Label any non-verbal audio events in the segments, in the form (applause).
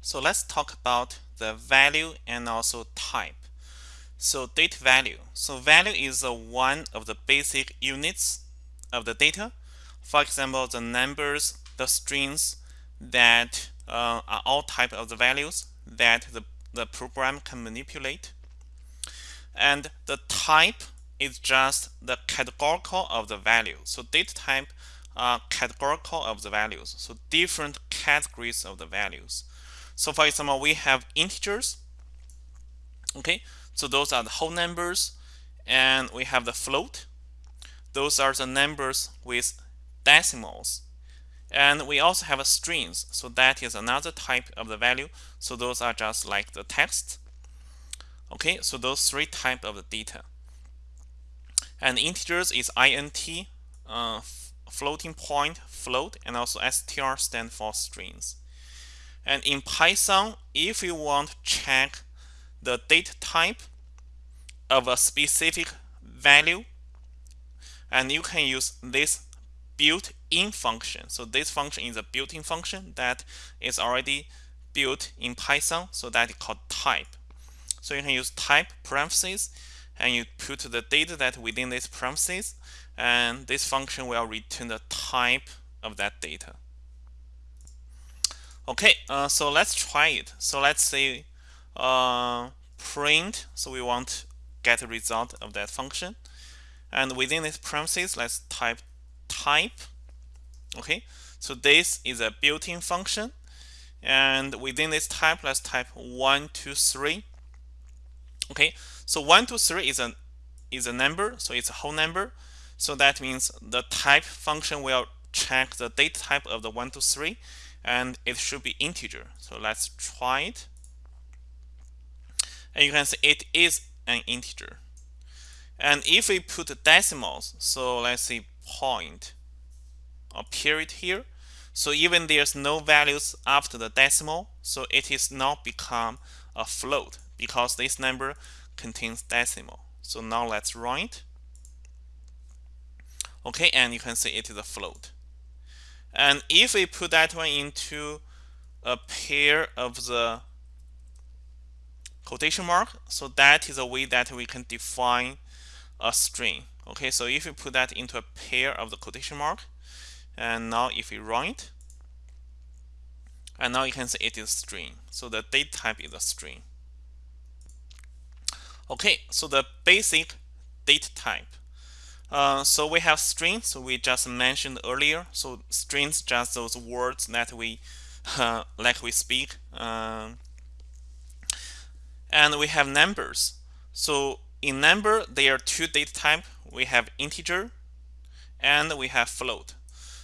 So let's talk about the value and also type. So date value. So value is one of the basic units of the data. For example, the numbers, the strings that uh, are all type of the values that the, the program can manipulate. And the type is just the categorical of the value. So data type are categorical of the values. So different categories of the values. So for example, we have integers. Okay, so those are the whole numbers. And we have the float. Those are the numbers with decimals. And we also have a strings. So that is another type of the value. So those are just like the text. Okay, so those three type of the data. And integers is int, uh, floating point, float, and also str stand for strings. And in Python, if you want to check the data type of a specific value, and you can use this built-in function. So this function is a built-in function that is already built in Python, so that is called type. So you can use type parentheses, and you put the data that within this parentheses, and this function will return the type of that data. Okay, uh, so let's try it. So let's say uh, print. So we want to get a result of that function. And within this parentheses, let's type type. Okay, so this is a built-in function. And within this type, let's type one, two, three. Okay, so one, two, three is a is a number, so it's a whole number. So that means the type function will check the data type of the one, two, three and it should be integer. So let's try it. And you can see it is an integer. And if we put decimals, so let's say point or period here, so even there's no values after the decimal, so it is not become a float because this number contains decimal. So now let's it. Okay, and you can see it is a float. And if we put that one into a pair of the quotation mark, so that is a way that we can define a string. Okay, so if we put that into a pair of the quotation mark, and now if we run it, and now you can see it is string. So the date type is a string. Okay, so the basic date type uh, so we have strings so we just mentioned earlier. So strings just those words that we (laughs) uh, like we speak um, and we have numbers. So in number there are two data type. We have integer and we have float.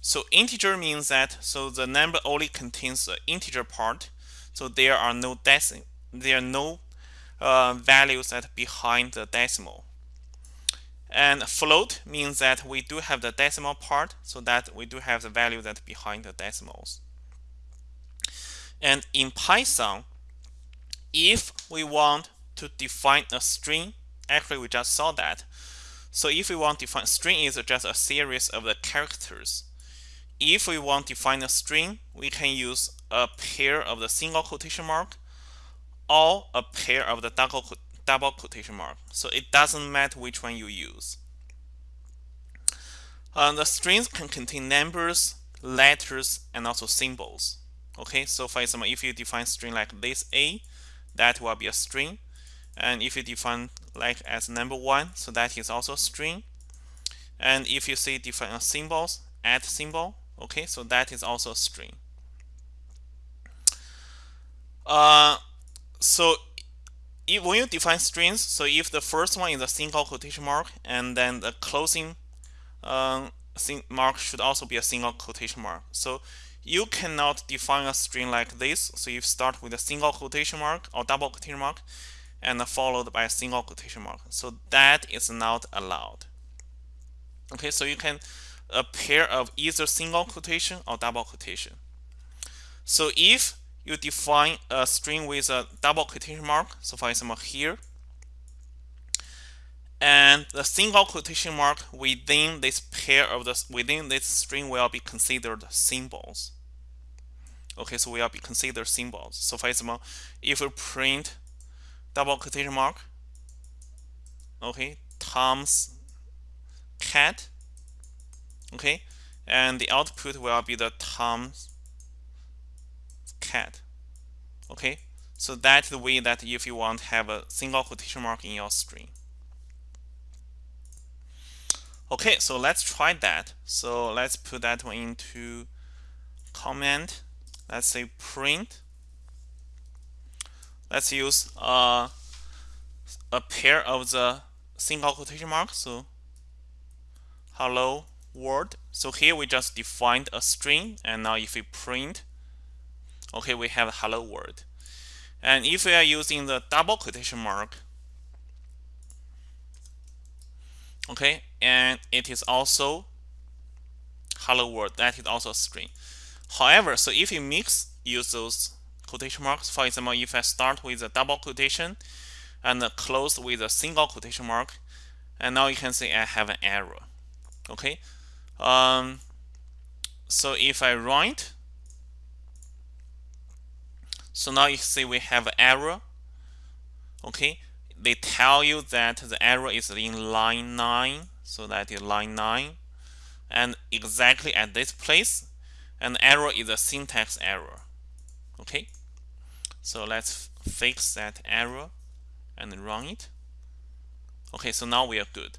So integer means that so the number only contains the integer part. So there are no decimal there are no uh, values that behind the decimal and float means that we do have the decimal part, so that we do have the value that behind the decimals. And in Python, if we want to define a string, actually we just saw that. So if we want to define string is just a series of the characters. If we want to define a string, we can use a pair of the single quotation mark or a pair of the double double quotation mark. So it doesn't matter which one you use. Uh, the strings can contain numbers, letters, and also symbols. Okay, so for example, if you define string like this A, that will be a string. And if you define like as number one, so that is also a string. And if you say define a symbols, add symbol, okay, so that is also a string. Uh, so if, when you define strings, so if the first one is a single quotation mark, and then the closing um, mark should also be a single quotation mark. So you cannot define a string like this. So you start with a single quotation mark or double quotation mark, and followed by a single quotation mark. So that is not allowed. Okay, so you can a pair of either single quotation or double quotation. So if you define a string with a double quotation mark. So for example, here. And the single quotation mark within this pair of the within this string will be considered symbols. okay so will be considered symbols so for example if we print double quotation mark okay Tom's cat okay and the output will be the Tom's cat okay? So that's the way that if you want to have a single quotation mark in your string okay so let's try that. So let's put that one into comment let's say print. Let's use uh, a pair of the single quotation marks. So hello world. So here we just defined a string and now if we print okay we have hello world. And if we are using the double quotation mark okay and it is also hello world that is also a string. However so if you mix use those quotation marks for example if I start with a double quotation and close with a single quotation mark and now you can see I have an error okay? Um, so if I write so now you see we have an error okay? They tell you that the error is in line 9 so that is line 9 and exactly at this place and error is a syntax error okay? So let's fix that error and run it. Okay so now we are good.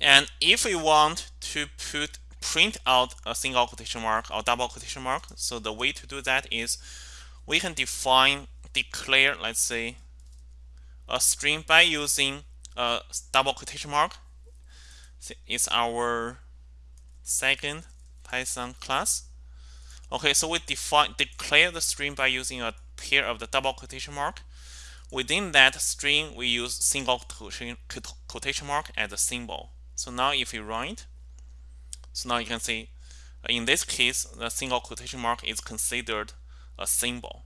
And if we want to put print out a single quotation mark or double quotation mark. So the way to do that is we can define declare let's say a string by using a double quotation mark. It's our second python class. Okay so we define declare the string by using a pair of the double quotation mark. Within that string we use single quotation mark as a symbol. So now if you run it so now you can see uh, in this case the single quotation mark is considered a symbol.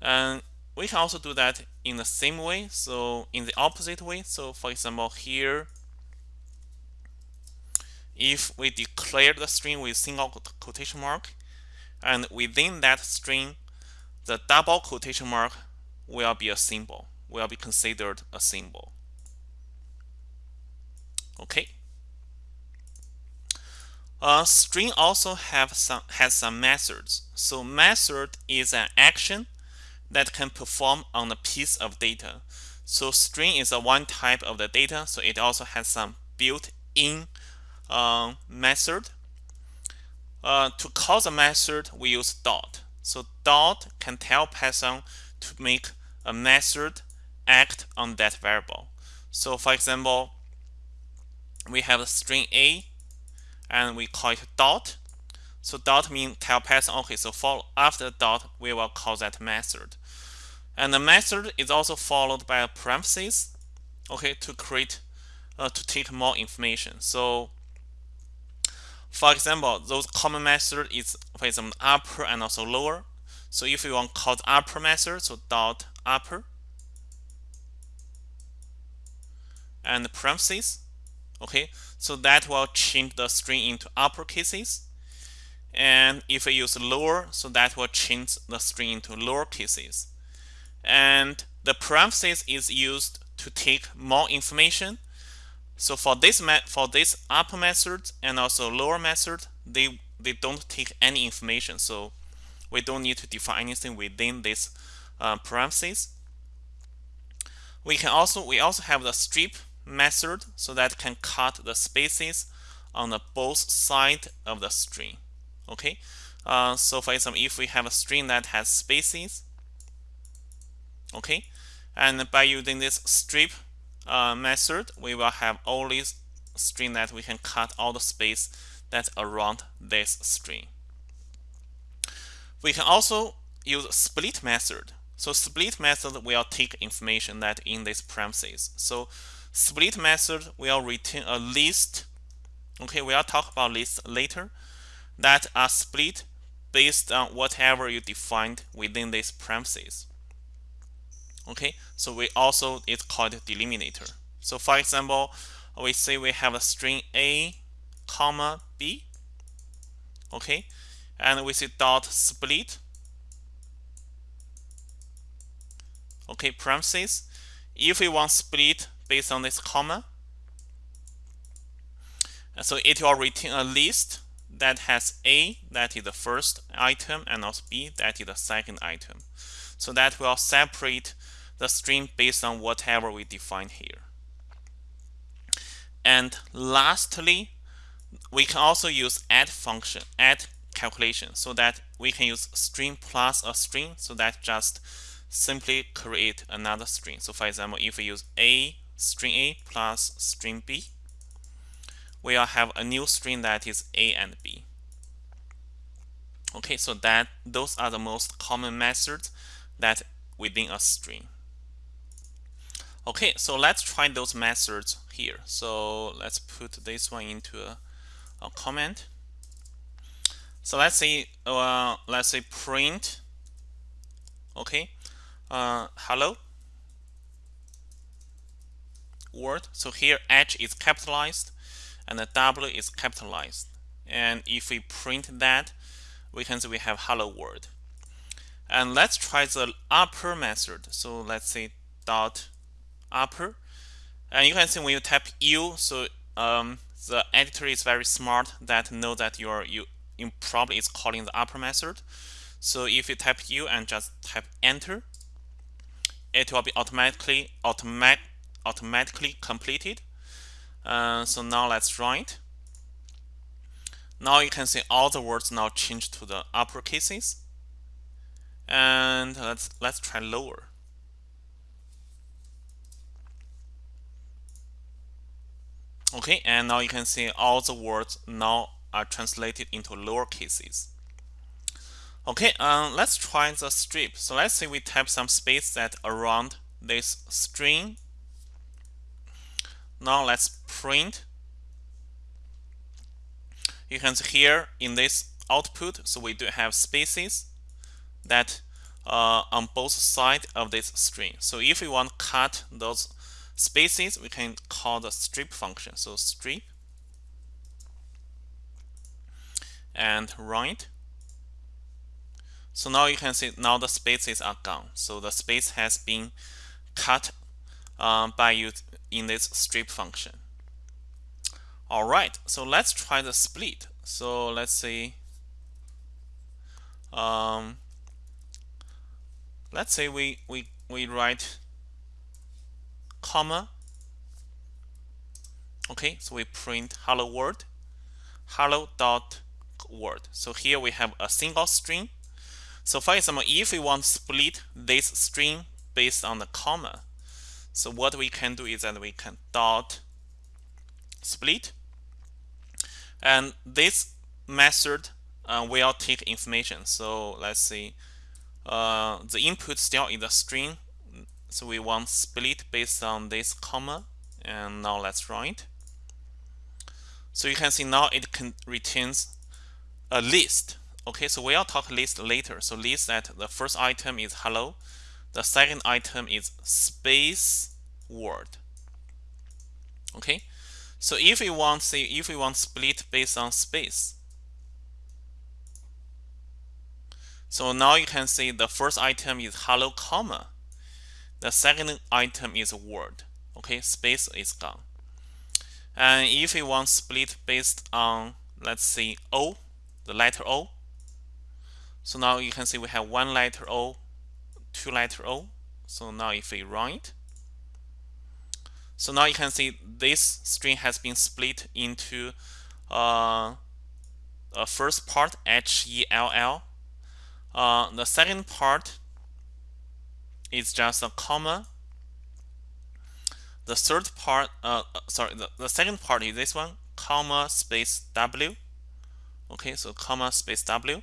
And we can also do that in the same way so in the opposite way. So for example here if we declare the string with single quotation mark and within that string the double quotation mark will be a symbol will be considered a symbol. Okay a string also have some has some methods so method is an action that can perform on a piece of data. So string is a one type of the data, so it also has some built-in uh, method. Uh, to call the method, we use dot. So dot can tell Python to make a method act on that variable. So for example, we have a string a and we call it dot so dot means tell Python, okay, so follow after dot, we will call that method. And the method is also followed by a parenthesis, okay, to create, uh, to take more information. So for example, those common method is, for example, upper and also lower. So if you want to call the upper method, so dot upper and the parentheses, okay, so that will change the string into upper cases and if I use lower so that will change the string into lower cases and the parenthesis is used to take more information. So for this for this upper method and also lower method they they don't take any information. So we don't need to define anything within this uh, parentheses we can also we also have the strip method so that can cut the spaces on the both side of the string okay? Uh, so for example if we have a string that has spaces okay? And by using this strip uh, method we will have only string that we can cut all the space that's around this string. We can also use split method. So split method will take information that in this premises. so split method will return a list okay we'll talk about list later that are split based on whatever you defined within this parentheses. Okay, so we also it's called delimiter. So for example, we say we have a string a comma b. Okay, and we say dot split okay parentheses if we want split based on this comma uh, so it will return a list that has A, that is the first item, and also B, that is the second item. So that will separate the string based on whatever we define here. And lastly, we can also use add function, add calculation, so that we can use string plus a string, so that just simply create another string. So for example, if we use A, string A plus string B, we'll have a new string that is A and B. Okay, so that those are the most common methods that within a string. Okay, so let's try those methods here. So let's put this one into a, a comment. So let's say uh, let's say print okay uh, hello word. So here H is capitalized and the W is capitalized. And if we print that, we can see we have hello world. And let's try the upper method. So let's say dot upper. And you can see when you type U, so um, the editor is very smart that know that your you, you probably is calling the upper method. So if you type U and just type enter, it will be automatically automatic automatically completed. Uh, so now let's write. Now you can see all the words now change to the upper cases. And let's let's try lower. Okay, and now you can see all the words now are translated into lower cases. Okay, um, let's try the strip. So let's say we type some space that around this string now let's print. You can see here in this output, so we do have spaces that uh, on both sides of this string. So if we want to cut those spaces, we can call the strip function. So strip and write. So now you can see now the spaces are gone. So the space has been cut um, by you in this strip function. All right, so let's try the split. So let's say, um, let's say we we we write comma. Okay, so we print hello world, hello dot word. So here we have a single string. So for example, if we want to split this string based on the comma, so what we can do is that we can dot split. And this method uh, will take information. So let's see, uh, the input still is a string. So we want split based on this comma. And now let's write. So you can see now it can returns a list. Okay, so we'll talk list later. So list that the first item is hello. The second item is space word. Okay, so if we want say if we want split based on space, so now you can see the first item is hello comma, the second item is word. Okay, space is gone. And if we want split based on let's say O, the letter O, so now you can see we have one letter O two letter O. So now if we write, so now you can see this string has been split into uh, a first part H E L L. Uh, the second part is just a comma. The third part, uh, uh, sorry, the, the second part is this one, comma space W. Okay, so comma space W.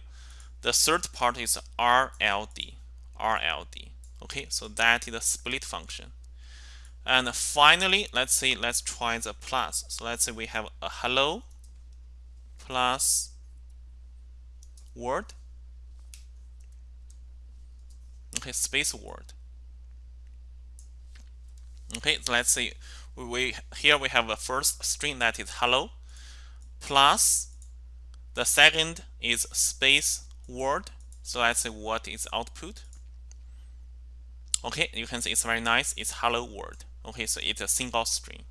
The third part is RLD. RLD. Okay, so that is a split function. And finally, let's say let's try the plus. So let's say we have a hello plus word. Okay, space word. Okay, so let's say we here we have a first string that is hello plus The second is space word. So let's say what is output. Okay, you can see it's very nice. It's hello world. Okay, so it's a single string.